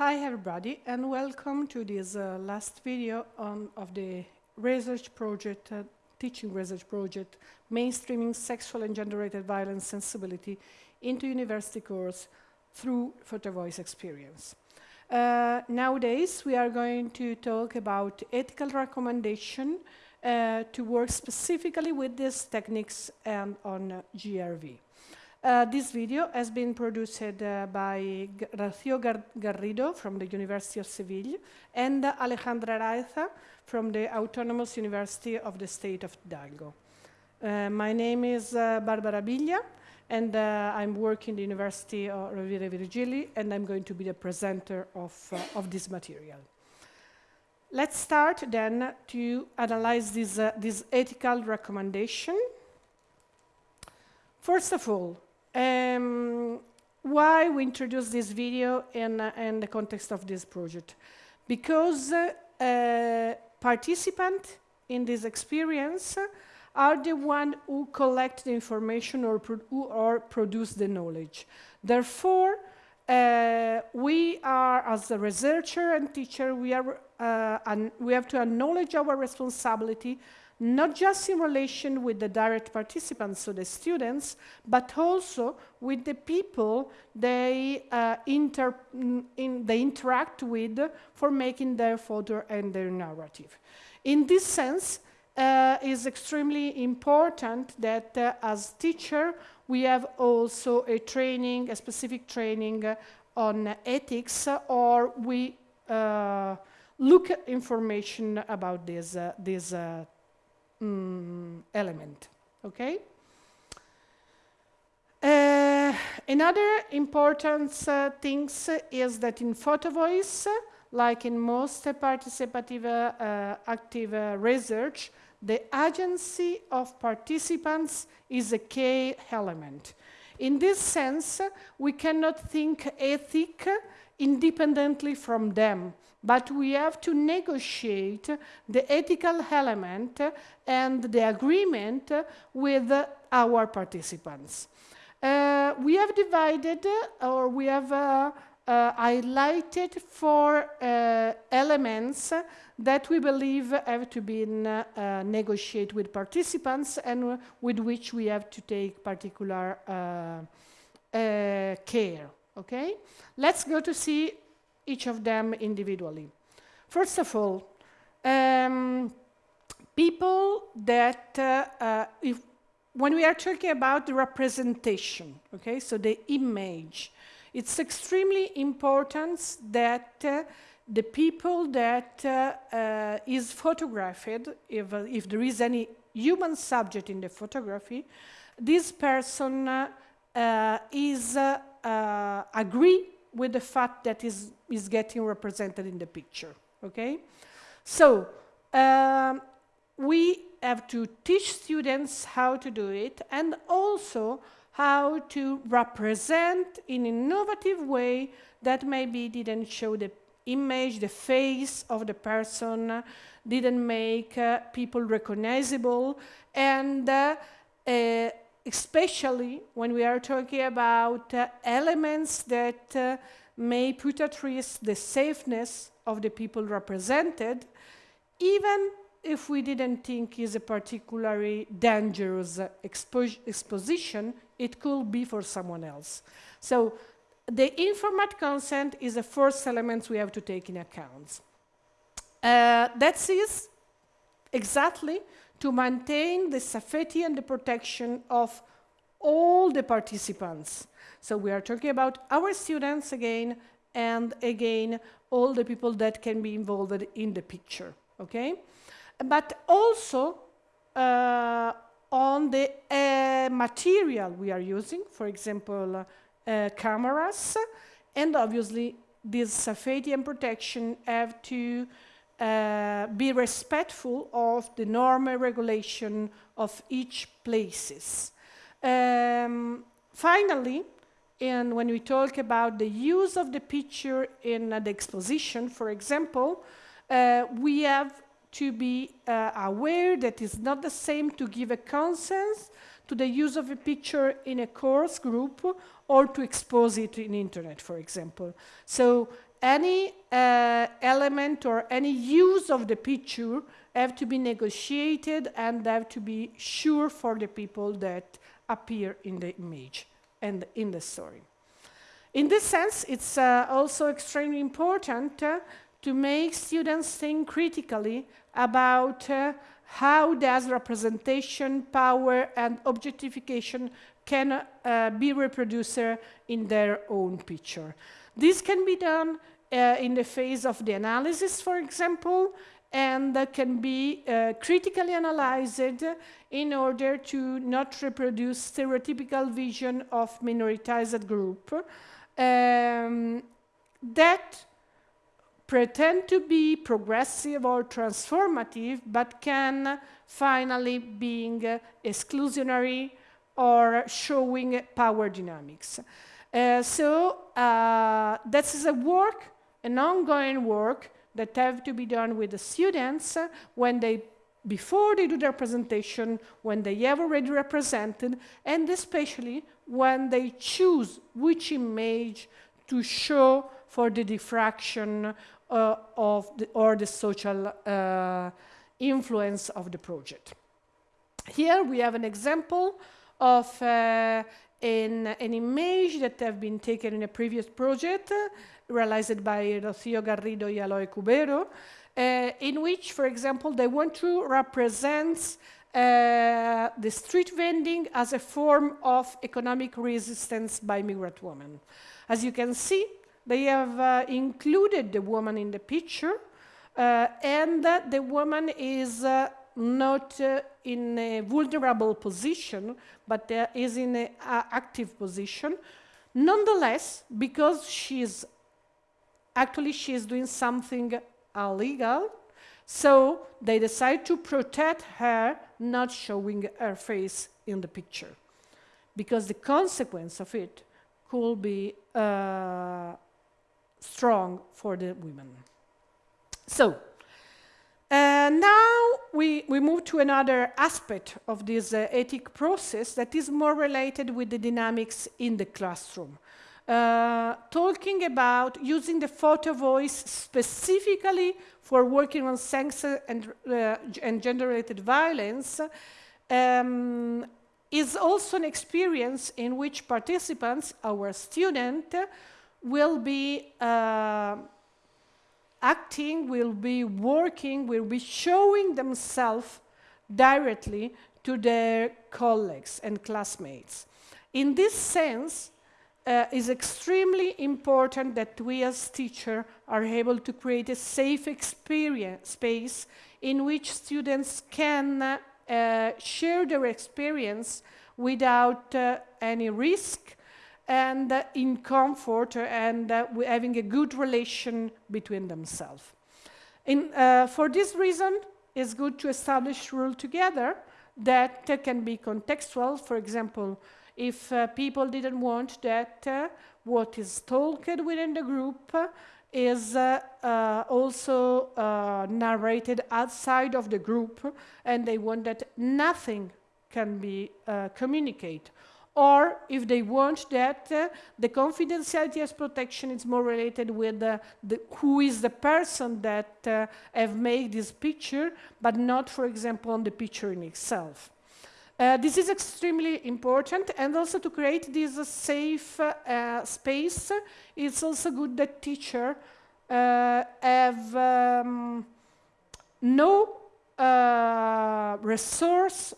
Hi everybody and welcome to this uh, last video on, of the research project, uh, teaching research project, mainstreaming sexual and gender-related violence sensibility into university course through photo voice experience. Uh, nowadays we are going to talk about ethical recommendation uh, to work specifically with these techniques and on uh, GRV. Uh, this video has been produced uh, by Rocío Gar Garrido from the University of Seville and uh, Alejandra Araiza from the Autonomous University of the State of Hidalgo. Uh, my name is uh, Barbara Biglia and uh, I'm working in the University of Rovira Virgili and I'm going to be the presenter of, of this material. Let's start then to analyze this, this ethical recommendation. First of all, um, why we introduce this video in, uh, in the context of this project? Because uh, participants in this experience are the one who collect the information or, pro or produce the knowledge. Therefore, uh, we are, as a researcher and teacher, we, are, uh, we have to acknowledge our responsibility not just in relation with the direct participants, so the students, but also with the people they, uh, inter in, they interact with for making their photo and their narrative. In this sense, uh, is extremely important that uh, as teacher we have also a training, a specific training uh, on ethics, or we uh, look at information about this, uh, this mm, element, okay? Uh, another important uh, things is that in PhotoVoice, like in most participative uh, active uh, research, the agency of participants is a key element. In this sense, we cannot think ethic independently from them but we have to negotiate the ethical element and the agreement with our participants. Uh, we have divided or we have uh, uh, highlighted four uh, elements that we believe have to be uh, negotiated with participants and with which we have to take particular uh, care. Okay, let's go to see each of them individually. First of all, um, people that, uh, uh, if, when we are talking about the representation, okay, so the image, it's extremely important that uh, the people that uh, uh, is photographed, if, uh, if there is any human subject in the photography, this person is agree with the fact that is, is getting represented in the picture, okay? So, um, we have to teach students how to do it and also how to represent in innovative way that maybe didn't show the image, the face of the person, didn't make uh, people recognizable, and uh, uh, especially when we are talking about uh, elements that uh, may put at risk the safeness of the people represented, even if we didn't think is a particularly dangerous expo exposition, it could be for someone else. So the informed consent is the first element we have to take in account. Uh, that is exactly to maintain the safety and the protection of all the participants. So we are talking about our students again, and again, all the people that can be involved in the picture, okay? But also uh, on the uh, material we are using, for example, uh, cameras, and obviously this safety and protection have to uh, be respectful of the normal regulation of each places. Um, finally, and when we talk about the use of the picture in uh, the exposition, for example, uh, we have to be uh, aware that it's not the same to give a consent to the use of a picture in a course group or to expose it in internet, for example. So any uh, element or any use of the picture have to be negotiated and have to be sure for the people that appear in the image and in the story. In this sense, it's uh, also extremely important uh, to make students think critically about uh, how does representation, power, and objectification can uh, be reproduced in their own picture. This can be done uh, in the phase of the analysis, for example, and that can be uh, critically analyzed in order to not reproduce stereotypical vision of minoritized group um, that pretend to be progressive or transformative, but can finally being uh, exclusionary or showing power dynamics. Uh, so uh, this is a work, an ongoing work that have to be done with the students when they before they do their presentation, when they have already represented, and especially when they choose which image to show for the diffraction uh, of the, or the social uh, influence of the project. Here we have an example of uh, an, an, image that have been taken in a previous project uh, realized by Rocío Garrido y Aloy Cubero, uh, in which, for example, they want to represent uh, the street vending as a form of economic resistance by migrant women. As you can see, they have uh, included the woman in the picture, uh, and the woman is uh, not uh, in a vulnerable position, but uh, is in an active position. Nonetheless, because she's actually she is doing something illegal, so they decide to protect her, not showing her face in the picture, because the consequence of it could be uh, strong for the women. So, uh, now we, we move to another aspect of this uh, ethic process that is more related with the dynamics in the classroom. Uh, talking about using the photo voice specifically for working on sex and, uh, and gender-related violence um, is also an experience in which participants, our student, will be uh, acting, will be working, will be showing themselves directly to their colleagues and classmates. In this sense, uh, it's extremely important that we as teachers are able to create a safe experience space in which students can uh, share their experience without uh, any risk and uh, in comfort and uh, having a good relation between themselves. In, uh, for this reason, it's good to establish rules together that can be contextual. For example, if uh, people didn't want that uh, what is talked within the group is uh, uh, also uh, narrated outside of the group and they want that nothing can be communicated or if they want that, uh, the confidentiality as protection is more related with uh, the, who is the person that uh, have made this picture, but not, for example, on the picture in itself. Uh, this is extremely important and also to create this uh, safe uh, space, it's also good that teacher have um, no resource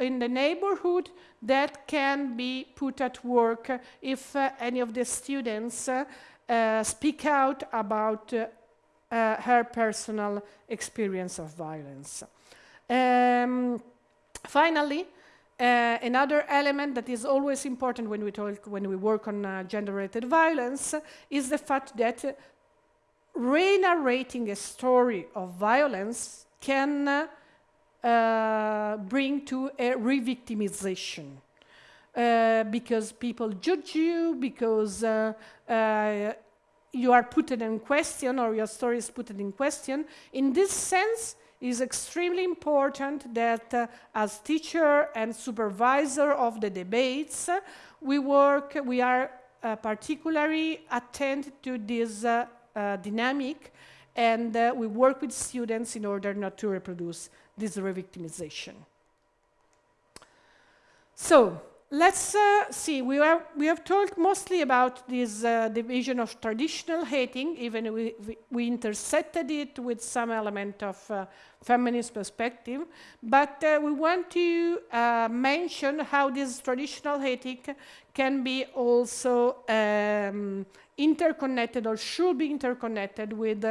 in the neighborhood that can be put at work if uh, any of the students uh, uh, speak out about uh, uh, her personal experience of violence. Um, finally, uh, another element that is always important when we talk, when we work on gender-related violence is the fact that re-narrating a story of violence can uh, bring to a re-victimization. Uh, because people judge you, because uh, uh, you are put in question or your story is put in question. In this sense, it is extremely important that as teacher and supervisor of the debates, we work, we are particularly attend to this dynamic and uh, we work with students in order not to reproduce this revictimization. So, let's uh, see, we, are, we have talked mostly about this uh, division of traditional hating, even we, we, we, intersected it with some element of uh, feminist perspective, but uh, we want to uh, mention how this traditional hating can be also um, interconnected or should be interconnected with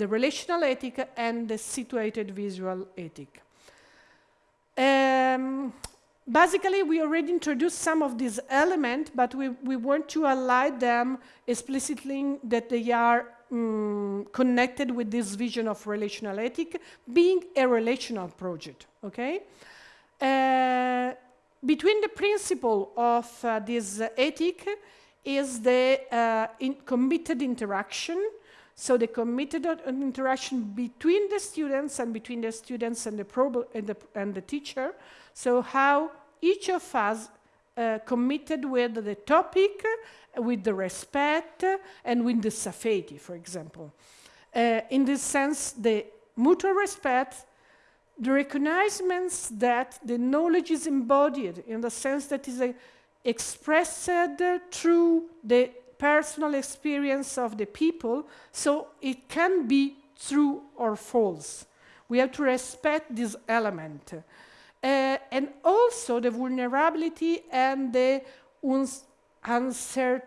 the relational ethic and the situated visual ethic. Um, basically, we already introduced some of these elements, but we, we want to highlight them explicitly that they are um, connected with this vision of relational ethic, being a relational project, okay? Uh, between the principle of uh, this ethic is the uh, in committed interaction, so the committed interaction between the students and between the students and the, and the, and the teacher, so how each of us uh, committed with the topic, with the respect, and with the safety, for example. Uh, in this sense, the mutual respect, the recognizements that the knowledge is embodied in the sense that is uh, expressed through the personal experience of the people, so it can be true or false. We have to respect this element. Uh, and also the vulnerability and the uncertainty,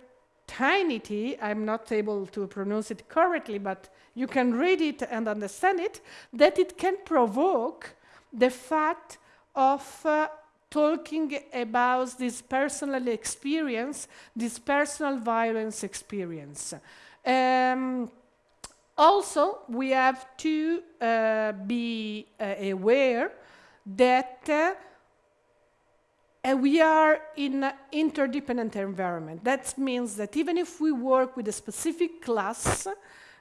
I'm not able to pronounce it correctly, but you can read it and understand it, that it can provoke the fact of uh, talking about this personal experience, this personal violence experience. Um, also, we have to uh, be uh, aware that uh, we are in an interdependent environment. That means that even if we work with a specific class,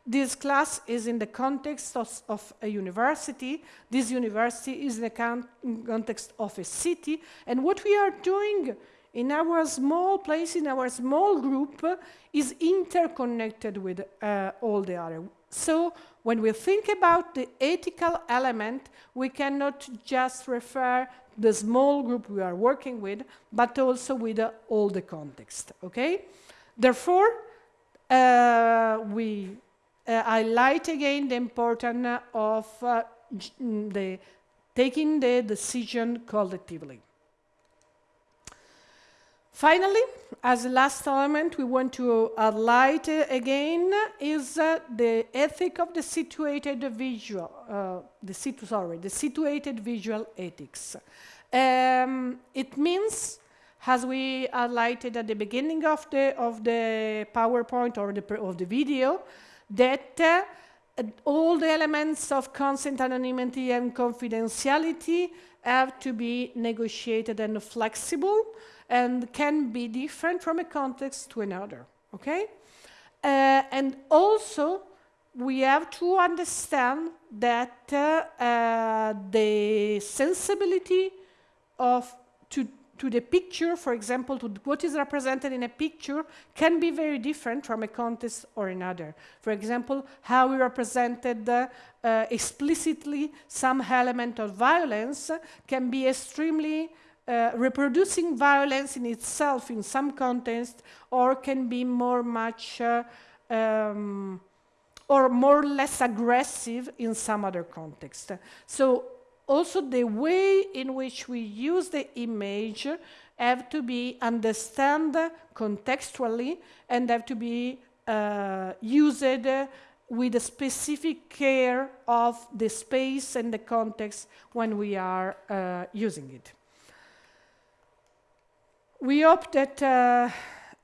this class is in the context of, of a university, this university is in the con context of a city, and what we are doing in our small place, in our small group, uh, is interconnected with uh, all the other. So when we think about the ethical element, we cannot just refer the small group we are working with, but also with uh, all the context, okay? Therefore, uh, we uh, highlight again the importance of uh, the taking the decision collectively. Finally, as the last element we want to highlight uh, again is uh, the ethic of the situated visual, uh, the situ sorry, the situated visual ethics. Um, it means, as we highlighted at the beginning of the of the PowerPoint or the of the video, that uh, all the elements of consent anonymity and confidentiality have to be negotiated and flexible and can be different from a context to another, okay? Uh, and also, we have to understand that uh, uh, the sensibility of to, to the picture, for example, to what is represented in a picture, can be very different from a context or another. For example, how we represented uh, explicitly some element of violence can be extremely uh, reproducing violence in itself in some context or can be more much uh, um, or more or less aggressive in some other context. So also the way in which we use the image have to be understood contextually and have to be uh, used with a specific care of the space and the context when we are uh, using it. We hope that uh,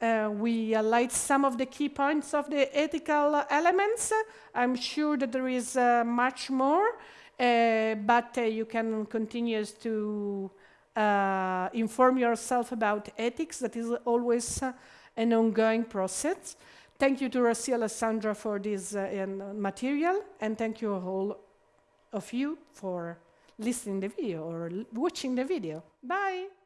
uh, we highlight some of the key points of the ethical elements. I'm sure that there is uh, much more, but uh, you can continue to uh, inform yourself about ethics. That is always an ongoing process. Thank you to Rossi Alessandra for this material, and thank you all of you for listening the video or watching the video. Bye!